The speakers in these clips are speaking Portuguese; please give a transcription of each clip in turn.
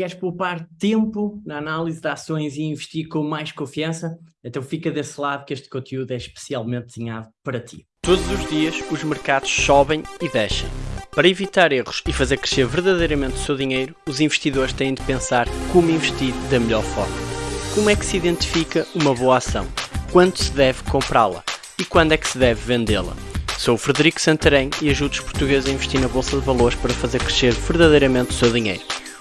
Queres poupar tempo na análise de ações e investir com mais confiança? Então fica desse lado que este conteúdo é especialmente desenhado para ti. Todos os dias os mercados sobem e descem. Para evitar erros e fazer crescer verdadeiramente o seu dinheiro, os investidores têm de pensar como investir da melhor forma. Como é que se identifica uma boa ação? Quando se deve comprá-la? E quando é que se deve vendê-la? Sou o Frederico Santarém e ajudo os portugueses a investir na Bolsa de Valores para fazer crescer verdadeiramente o seu dinheiro.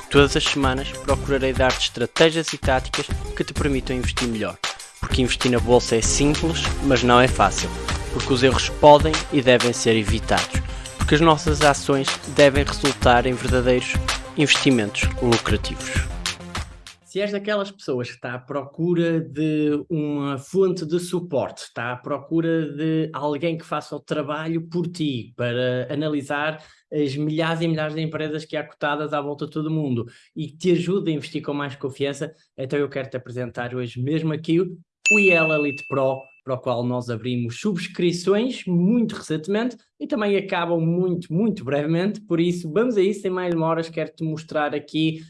Todas as semanas procurarei dar-te estratégias e táticas que te permitam investir melhor. Porque investir na bolsa é simples, mas não é fácil. Porque os erros podem e devem ser evitados. Porque as nossas ações devem resultar em verdadeiros investimentos lucrativos. Se és daquelas pessoas que está à procura de uma fonte de suporte, está à procura de alguém que faça o trabalho por ti para analisar as milhares e milhares de empresas que há cotadas à volta de todo o mundo e que te ajude a investir com mais confiança, então eu quero te apresentar hoje mesmo aqui o IEL Elite Pro para o qual nós abrimos subscrições muito recentemente e também acabam muito, muito brevemente, por isso vamos a isso, sem mais demoras, quero-te mostrar aqui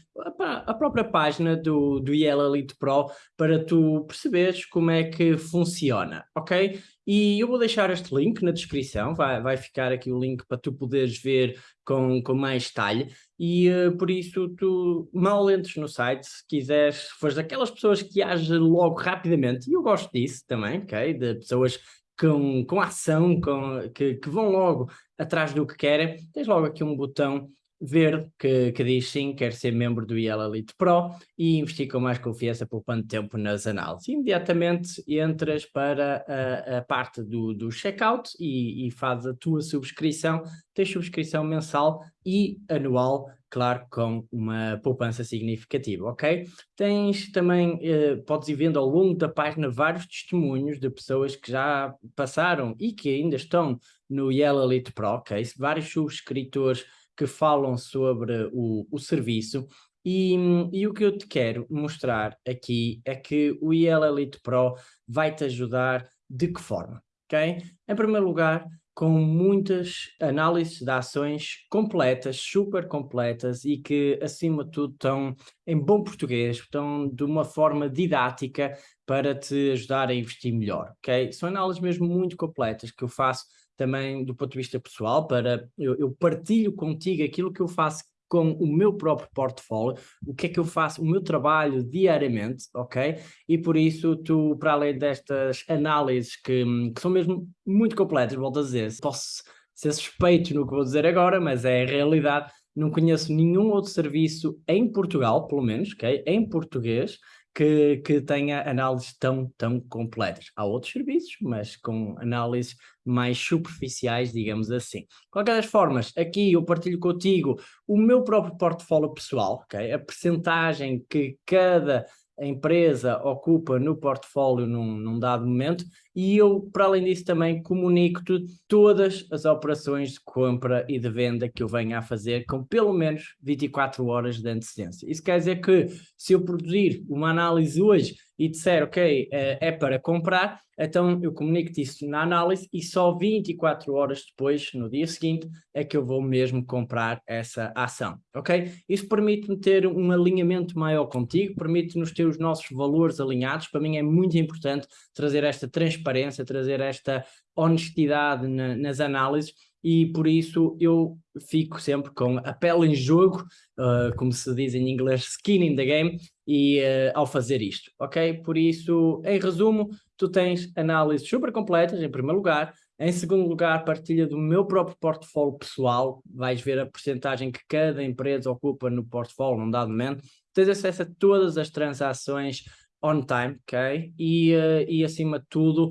a, própria página do, do IEL Elite Pro para tu perceberes como é que funciona, ok? E eu vou deixar este link na descrição, vai, vai ficar aqui o link para tu poderes ver com, com mais detalhe e uh, por isso tu mal entres no site, se quiseres, se fores daquelas pessoas que agem logo rapidamente, e eu gosto disso também, ok? De pessoas com, com ação, com, que, que vão logo atrás do que querem, tens logo aqui um botão verde que, que diz sim, quer ser membro do IEL Elite Pro e investir com mais confiança poupando tempo nas análises. Imediatamente entras para a, a parte do, do checkout e, e a tua subscrição, tens subscrição mensal e anual, claro, com uma poupança significativa, ok? Tens também, eh, podes ir vendo ao longo da página vários testemunhos de pessoas que já passaram e que ainda estão no IEL Elite Pro, ok? Vários subscritores que falam sobre o, o serviço e, e, o que eu te quero mostrar aqui é que o IEL Elite Pro vai te ajudar de que forma, ok? Em primeiro lugar, com muitas análises de ações completas, super completas e que, acima de tudo, estão em bom português, estão de uma forma didática para te ajudar a investir melhor, ok? São análises mesmo muito completas que eu faço também do ponto de vista pessoal, para eu, eu partilho contigo aquilo que eu faço com o meu próprio portfólio, o que é que eu faço, o meu trabalho diariamente, ok? E por isso tu, para além destas análises que, que são mesmo muito completas, volto a dizer, posso ser suspeito no que vou dizer agora, mas é a realidade, não conheço nenhum outro serviço em Portugal, pelo menos, ok? Em português, que, que tenha análises tão, tão completas. Há outros serviços, mas com análises mais superficiais, digamos assim. De qualquer das formas, aqui eu partilho contigo o meu próprio portfólio pessoal, okay? a percentagem que cada empresa ocupa no portfólio num, num, dado momento e eu, para além disso, também comunico-te todas as operações de compra e de venda que eu venha a fazer com pelo menos 24 horas de antecedência. Isso quer dizer que se eu produzir uma análise hoje e disser, ok, eh, é para comprar, então eu comunico-te isso na análise e só 24 horas depois, no dia seguinte, é que eu vou mesmo comprar essa ação, ok? Isso permite-me ter um alinhamento maior contigo, permite-nos ter os nossos valores alinhados, para mim é muito importante trazer esta transparência, trazer esta honestidade na, nas análises, e por isso eu fico sempre com a pele em jogo, uh, como se diz em inglês, skin in the game, e uh, ao fazer isto, ok? Por isso, em resumo, tu tens análises super completas, em primeiro lugar, em segundo lugar, partilha do meu próprio portfólio pessoal, vais ver a porcentagem que cada empresa ocupa no portfólio num dado momento, tens acesso a todas as transações on time, ok? E, uh, e acima de tudo,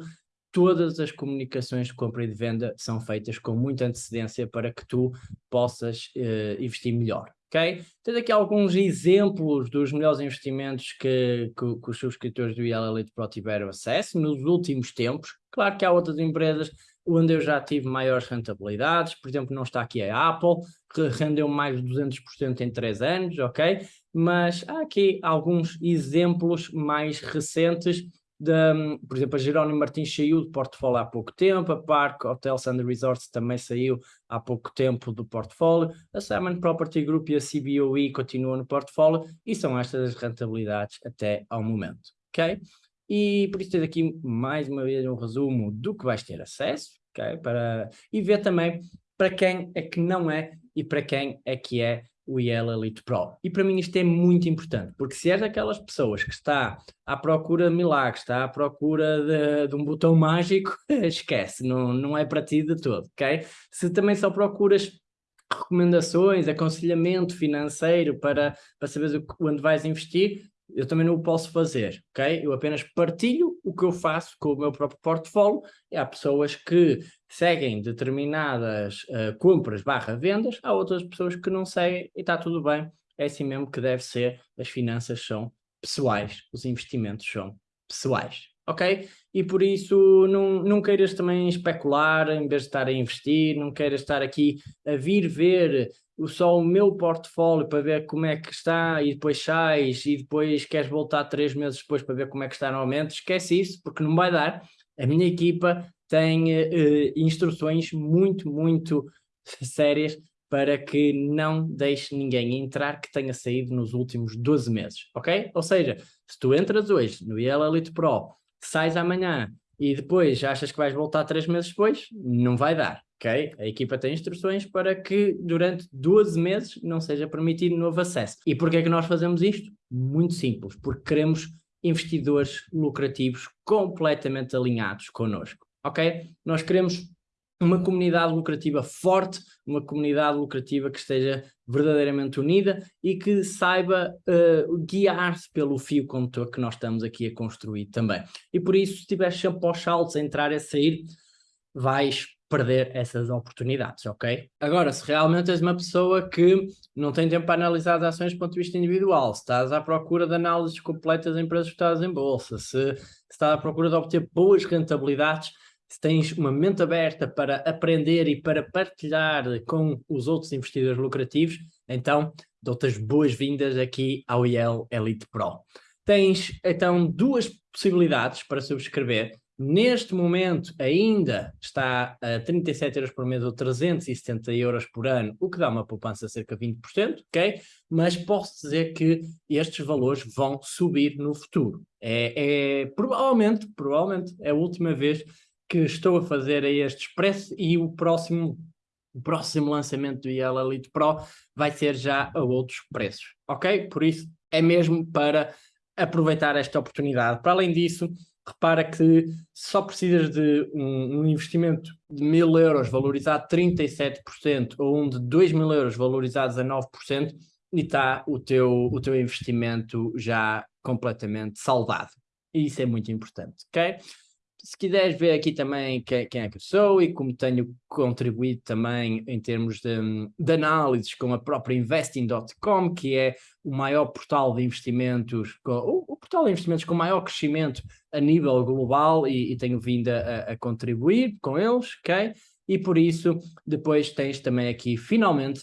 todas as comunicações de compra e de venda são feitas com muita antecedência para que tu possas uh, investir melhor, ok? Tens aqui alguns exemplos dos melhores investimentos que, que, que os subscritores do Elite Pro tiveram acesso nos últimos tempos. Claro que há outras empresas onde eu já tive maiores rentabilidades, por exemplo, não está aqui a Apple, que rendeu mais de 200% em 3 anos, ok? Mas há aqui alguns exemplos mais recentes da, por exemplo, a Jerónimo Martins saiu do portfólio há pouco tempo, a Park Hotels and Resorts também saiu há pouco tempo do portfólio, a Simon Property Group e a CBOE continuam no portfólio e são estas as rentabilidades até ao momento, ok? E por isso tens aqui mais uma vez um resumo do que vais ter acesso? Para, e ver também para quem é que não é e para quem é que é o IEL Elite Pro. E para mim isto é muito importante, porque se és daquelas pessoas que está à procura de milagres, está à procura de, de um botão mágico, esquece, não, não é para ti de todo, ok? Se também só procuras recomendações, aconselhamento financeiro para, para saberes onde vais investir, eu também não o posso fazer, ok? Eu apenas partilho o que eu faço com o meu próprio portfólio e há pessoas que seguem determinadas uh, compras barra vendas, há outras pessoas que não seguem e está tudo bem, é assim mesmo que deve ser, as finanças são pessoais, os investimentos são pessoais, ok? E por isso não, não queiras também especular em vez de estar a investir, não queiras estar aqui a vir ver só o meu portfólio para ver como é que está e depois sais e depois queres voltar três meses depois para ver como é que está novamente, esquece isso porque não vai dar. A minha equipa tem uh, instruções muito, muito sérias para que não deixe ninguém entrar que tenha saído nos últimos 12 meses, ok? Ou seja, se tu entras hoje no IEL Elite Pro, sais amanhã e depois achas que vais voltar três meses depois, não vai dar, ok? A equipa tem instruções para que durante 12 meses não seja permitido novo acesso. E porquê é que nós fazemos isto? Muito simples, porque queremos investidores lucrativos completamente alinhados connosco, ok? Nós queremos uma comunidade lucrativa forte, uma comunidade lucrativa que esteja verdadeiramente unida e que saiba uh, guiar-se pelo fio condutor que nós estamos aqui a construir também. E por isso, se estiveres sempre aos saltos a entrar e a sair, vais perder essas oportunidades, ok? Agora, se realmente és uma pessoa que não tem tempo para analisar as ações do ponto de vista individual, se estás à procura de análises completas de empresas cotadas em bolsa, se, se estás à procura de obter boas rentabilidades, se tens uma mente aberta para aprender e para partilhar com os outros investidores lucrativos, então dou-te as boas-vindas aqui ao IEL Elite Pro. Tens então duas possibilidades para subscrever. Neste momento ainda está a 37 euros por mês ou 370 euros por ano, o que dá uma poupança de cerca de 20%, ok? Mas posso dizer que estes valores vão subir no futuro. É, é provavelmente, provavelmente é a última vez que estou a fazer a este expresso e o próximo, o próximo lançamento do IEL Elite Pro vai ser já a outros preços, ok? Por isso é mesmo para aproveitar esta oportunidade. Para além disso, repara que só precisas de um, um investimento de mil euros valorizado 37% ou um de 2 mil euros valorizados a 9% e está o teu, o teu investimento já completamente saldado. E isso é muito importante, ok? Se quiseres ver aqui também quem, quem, é que eu sou e como tenho contribuído também em termos de, de análises com a própria Investing.com, que é o maior portal de investimentos, o, o, portal de investimentos com maior crescimento a nível global e, e tenho vindo a, a, contribuir com eles, ok? E por isso depois tens também aqui finalmente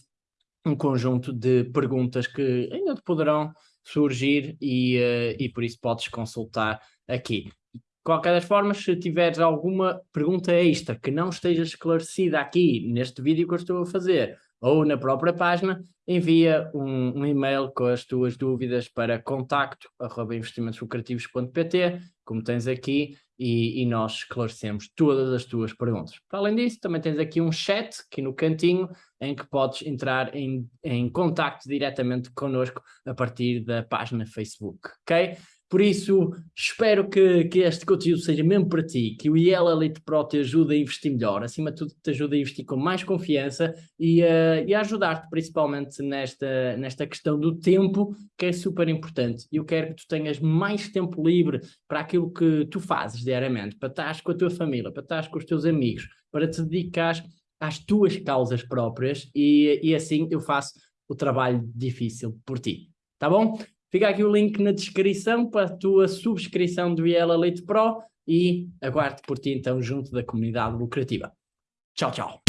um conjunto de perguntas que ainda te poderão surgir e, uh, e por isso podes consultar aqui qualquer das formas, se tiveres alguma pergunta extra que não esteja esclarecida aqui neste vídeo que eu estou a fazer ou na própria página, envia um, um e-mail com as tuas dúvidas para contacto.investimentoslucrativos.pt, como tens aqui, e, e, nós esclarecemos todas as tuas perguntas. Para além disso, também tens aqui um chat aqui no cantinho, em que podes entrar em, em contacto diretamente connosco a partir da página Facebook, ok? Por isso, espero que, que este conteúdo seja mesmo para ti, que o IEL Elite Pro te ajude a investir melhor, acima de tudo te ajude a investir com mais confiança e, uh, e a ajudar-te principalmente nesta, nesta questão do tempo, que é super importante. Eu quero que tu tenhas mais tempo livre para aquilo que tu fazes diariamente, para estar com a tua família, para estar com os teus amigos, para te dedicar às tuas causas próprias e, e assim eu faço o trabalho difícil por ti. Tá bom? Fica aqui o link na descrição para a tua subscrição do IEL Elite Pro e aguardo por ti então junto da comunidade lucrativa. Tchau, tchau.